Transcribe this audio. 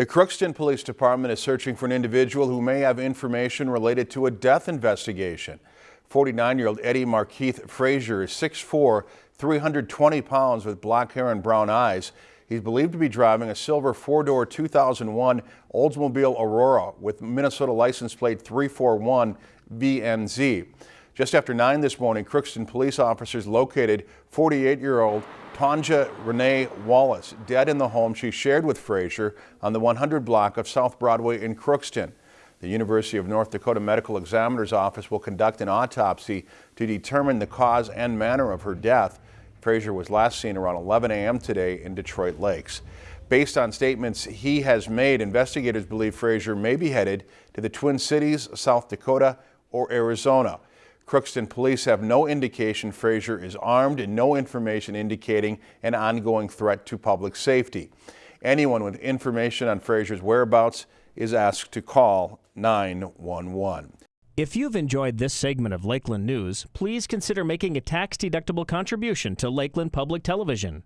The Crookston Police Department is searching for an individual who may have information related to a death investigation. 49-year-old Eddie Markeith Frazier is 6'4", 320 pounds with black hair and brown eyes. He's believed to be driving a silver four-door 2001 Oldsmobile Aurora with Minnesota license plate 341 VNZ. Just after 9 this morning, Crookston police officers located 48-year-old Tanja Renee Wallace dead in the home she shared with Frazier on the 100 block of South Broadway in Crookston. The University of North Dakota Medical Examiner's Office will conduct an autopsy to determine the cause and manner of her death. Frazier was last seen around 11 a.m. today in Detroit Lakes. Based on statements he has made, investigators believe Frazier may be headed to the Twin Cities, South Dakota, or Arizona. Crookston police have no indication Frazier is armed and no information indicating an ongoing threat to public safety. Anyone with information on Frazier's whereabouts is asked to call 911. If you've enjoyed this segment of Lakeland News, please consider making a tax-deductible contribution to Lakeland Public Television.